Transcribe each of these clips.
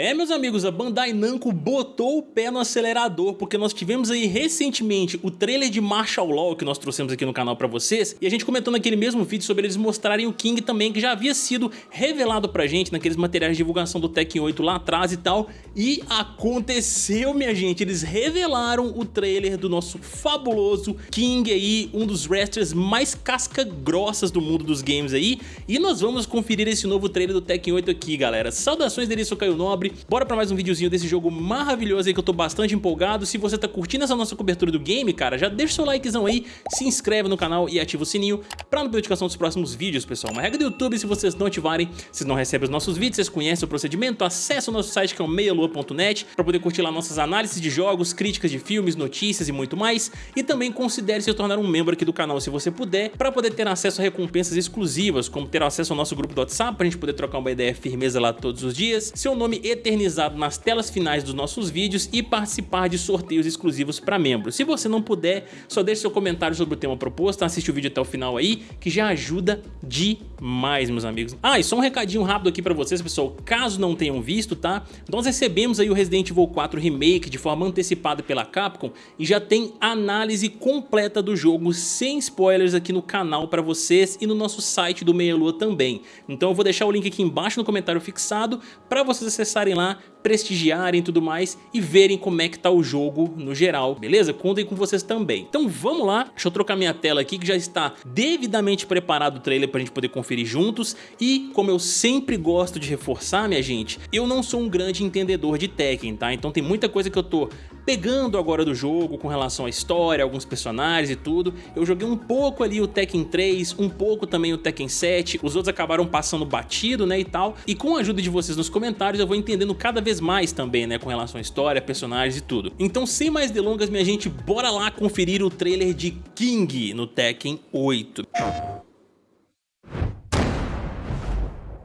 É, meus amigos, a Bandai Namco botou o pé no acelerador, porque nós tivemos aí recentemente o trailer de Martial Law que nós trouxemos aqui no canal pra vocês, e a gente comentou naquele mesmo vídeo sobre eles mostrarem o King também, que já havia sido revelado pra gente naqueles materiais de divulgação do Tekken 8 lá atrás e tal, e aconteceu, minha gente, eles revelaram o trailer do nosso fabuloso King aí, um dos wrestlers mais casca-grossas do mundo dos games aí, e nós vamos conferir esse novo trailer do Tekken 8 aqui, galera. Saudações dele, sou Caio Nobre, Bora pra mais um videozinho desse jogo maravilhoso aí que eu tô bastante empolgado. Se você tá curtindo essa nossa cobertura do game, cara, já deixa seu likezão aí, se inscreve no canal e ativa o sininho pra não perder notificação dos próximos vídeos, pessoal. Uma regra do YouTube, se vocês não ativarem, vocês não recebem os nossos vídeos, vocês conhecem o procedimento, acessa o nosso site que é o meialua.net pra poder curtir lá nossas análises de jogos, críticas de filmes, notícias e muito mais. E também considere se tornar um membro aqui do canal se você puder, pra poder ter acesso a recompensas exclusivas, como ter acesso ao nosso grupo do WhatsApp, pra gente poder trocar uma ideia firmeza lá todos os dias, seu nome eternizado nas telas finais dos nossos vídeos e participar de sorteios exclusivos para membros. Se você não puder, só deixe seu comentário sobre o tema proposto, assiste o vídeo até o final aí, que já ajuda demais, meus amigos. Ah, e só um recadinho rápido aqui para vocês, pessoal, caso não tenham visto, tá? Nós recebemos aí o Resident Evil 4 Remake de forma antecipada pela Capcom e já tem análise completa do jogo sem spoilers aqui no canal para vocês e no nosso site do Meia Lua também. Então eu vou deixar o link aqui embaixo no comentário fixado para vocês acessarem lá, prestigiarem e tudo mais e verem como é que tá o jogo no geral, beleza? Contem com vocês também. Então vamos lá, deixa eu trocar minha tela aqui que já está devidamente preparado o trailer pra gente poder conferir juntos e como eu sempre gosto de reforçar, minha gente, eu não sou um grande entendedor de Tekken, tá? Então tem muita coisa que eu tô pegando agora do jogo com relação à história, alguns personagens e tudo. Eu joguei um pouco ali o Tekken 3, um pouco também o Tekken 7, os outros acabaram passando batido, né, e tal. E com a ajuda de vocês nos comentários eu vou entendendo cada vez mais também, né, com relação à história, personagens e tudo. Então sem mais delongas, minha gente, bora lá conferir o trailer de King no Tekken 8.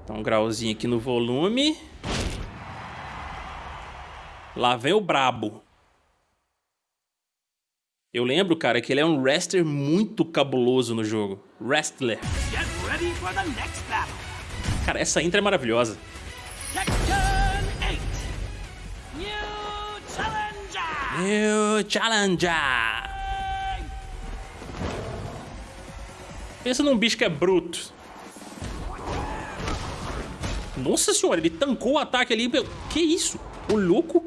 Então um grauzinho aqui no volume. Lá vem o brabo. Eu lembro, cara, que ele é um wrestler muito cabuloso no jogo. Wrestler. Cara, essa intro é maravilhosa. New Challenger! Pensa num bicho que é bruto. Nossa senhora, ele tancou o ataque ali. Que isso? O louco?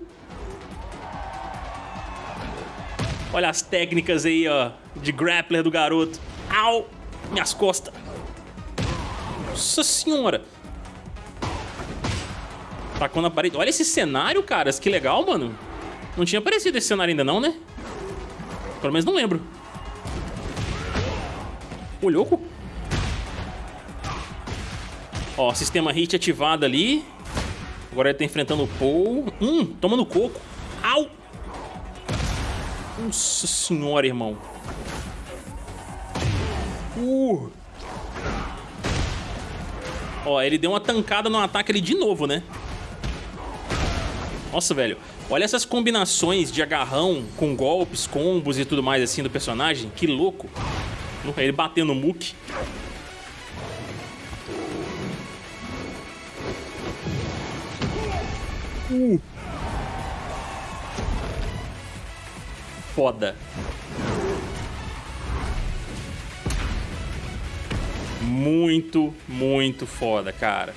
Olha as técnicas aí, ó, de grappler do garoto. Au! Minhas costas. Nossa senhora. Tacou na parede. Olha esse cenário, caras. Que legal, mano. Não tinha aparecido esse cenário ainda não, né? Pelo menos não lembro. Ô, louco. Ó, sistema hit ativado ali. Agora ele tá enfrentando o Paul. Hum, tomando coco. Au! Nossa senhora, irmão. Uh. Ó, ele deu uma tancada no ataque ali de novo, né? Nossa, velho. Olha essas combinações de agarrão com golpes, combos e tudo mais assim do personagem. Que louco. Ele batendo no Mook. Uh. Foda. Muito, muito foda, cara.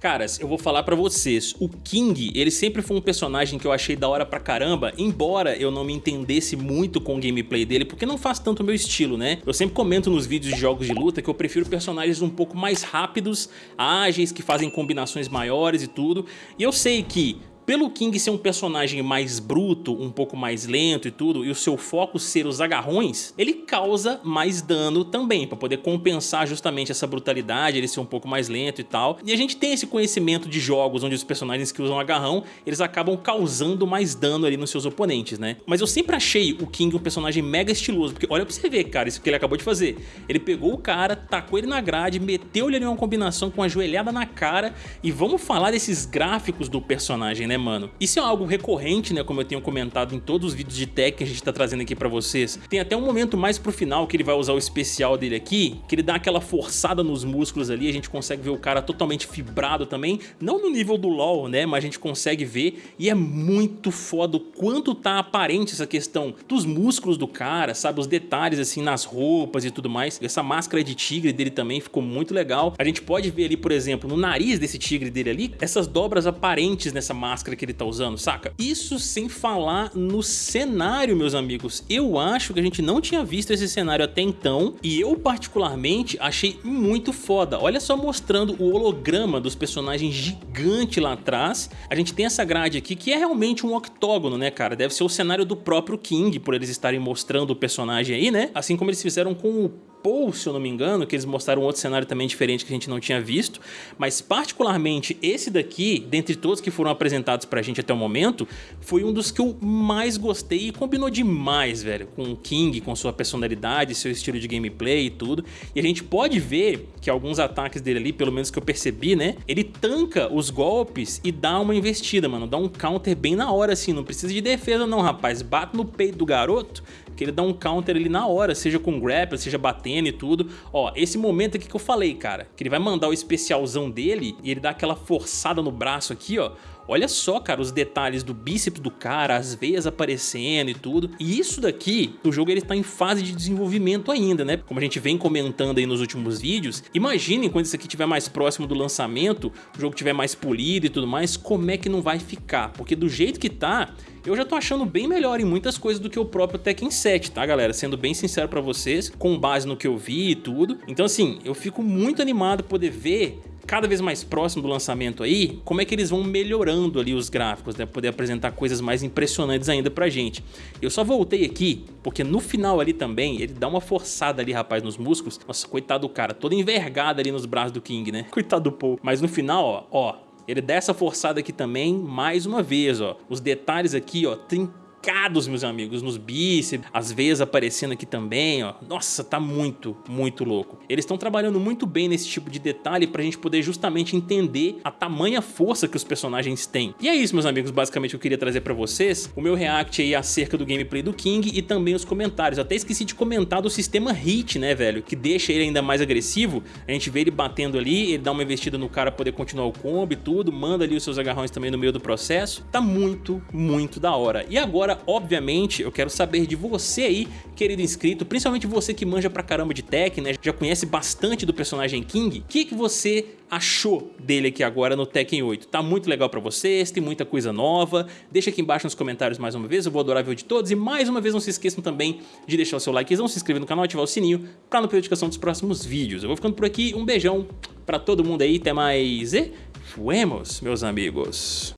Caras, eu vou falar pra vocês, o King, ele sempre foi um personagem que eu achei da hora pra caramba, embora eu não me entendesse muito com o gameplay dele, porque não faz tanto o meu estilo, né? Eu sempre comento nos vídeos de jogos de luta que eu prefiro personagens um pouco mais rápidos, ágeis, que fazem combinações maiores e tudo, e eu sei que pelo King ser um personagem mais bruto, um pouco mais lento e tudo, e o seu foco ser os agarrões, ele causa mais dano também, para poder compensar justamente essa brutalidade, ele ser um pouco mais lento e tal. E a gente tem esse conhecimento de jogos onde os personagens que usam agarrão, eles acabam causando mais dano ali nos seus oponentes, né? Mas eu sempre achei o King um personagem mega estiloso, porque olha pra você ver, cara, isso que ele acabou de fazer. Ele pegou o cara, tacou ele na grade, meteu ele em uma combinação com uma joelhada na cara, e vamos falar desses gráficos do personagem, né? Mano? Isso é algo recorrente, né, como eu tenho comentado em todos os vídeos de tech que a gente tá trazendo aqui pra vocês. Tem até um momento mais pro final que ele vai usar o especial dele aqui, que ele dá aquela forçada nos músculos ali, a gente consegue ver o cara totalmente fibrado também, não no nível do LoL, né, mas a gente consegue ver e é muito foda o quanto tá aparente essa questão dos músculos do cara, sabe, os detalhes assim nas roupas e tudo mais. Essa máscara de tigre dele também ficou muito legal. A gente pode ver ali, por exemplo, no nariz desse tigre dele ali, essas dobras aparentes nessa máscara que ele tá usando, saca? Isso sem falar no cenário, meus amigos. Eu acho que a gente não tinha visto esse cenário até então e eu particularmente achei muito foda. Olha só mostrando o holograma dos personagens gigante lá atrás. A gente tem essa grade aqui que é realmente um octógono, né, cara? Deve ser o cenário do próprio King, por eles estarem mostrando o personagem aí, né? Assim como eles fizeram com o Paul, se eu não me engano, que eles mostraram outro cenário também diferente que a gente não tinha visto, mas particularmente esse daqui, dentre todos que foram apresentados pra gente até o momento, foi um dos que eu mais gostei e combinou demais, velho, com o King, com sua personalidade, seu estilo de gameplay e tudo, e a gente pode ver que alguns ataques dele ali, pelo menos que eu percebi, né, ele tanca os golpes e dá uma investida, mano, dá um counter bem na hora assim, não precisa de defesa não, rapaz, bate no peito do garoto, que ele dá um counter ali na hora, seja com grapple, seja batendo e tudo. Ó, esse momento aqui que eu falei, cara, que ele vai mandar o especialzão dele e ele dá aquela forçada no braço aqui, ó. Olha só, cara, os detalhes do bíceps do cara, as veias aparecendo e tudo. E isso daqui, o jogo ele tá em fase de desenvolvimento ainda, né? Como a gente vem comentando aí nos últimos vídeos. Imaginem quando isso aqui estiver mais próximo do lançamento, o jogo estiver mais polido e tudo mais, como é que não vai ficar? Porque do jeito que tá, eu já tô achando bem melhor em muitas coisas do que o próprio Tekken 7, tá galera? Sendo bem sincero pra vocês, com base no que eu vi e tudo. Então assim, eu fico muito animado poder ver cada vez mais próximo do lançamento aí, como é que eles vão melhorando ali os gráficos, né? Poder apresentar coisas mais impressionantes ainda pra gente. Eu só voltei aqui, porque no final ali também, ele dá uma forçada ali, rapaz, nos músculos. Nossa, coitado do cara, todo envergado ali nos braços do King, né? Coitado do Paul. Mas no final, ó, ó, ele dá essa forçada aqui também, mais uma vez, ó. Os detalhes aqui, ó, tem marcados, meus amigos, nos bíceps, as veias aparecendo aqui também, ó. Nossa, tá muito, muito louco. Eles estão trabalhando muito bem nesse tipo de detalhe pra gente poder justamente entender a tamanha força que os personagens têm. E é isso, meus amigos, basicamente eu queria trazer pra vocês o meu react aí acerca do gameplay do King e também os comentários. Eu até esqueci de comentar do sistema hit, né, velho, que deixa ele ainda mais agressivo. A gente vê ele batendo ali, ele dá uma investida no cara poder continuar o combo e tudo, manda ali os seus agarrões também no meio do processo. Tá muito, muito da hora. E agora Agora, obviamente, eu quero saber de você aí, querido inscrito, principalmente você que manja pra caramba de tech, né? Já conhece bastante do personagem King. O que, que você achou dele aqui agora no Tekken 8? Tá muito legal pra vocês, tem muita coisa nova. Deixa aqui embaixo nos comentários mais uma vez, eu vou adorar ver de todos. E mais uma vez, não se esqueçam também de deixar o seu likezão, se inscrever no canal, ativar o sininho pra não perder a notificação dos próximos vídeos. Eu vou ficando por aqui, um beijão pra todo mundo aí, até mais e fuemos, meus amigos.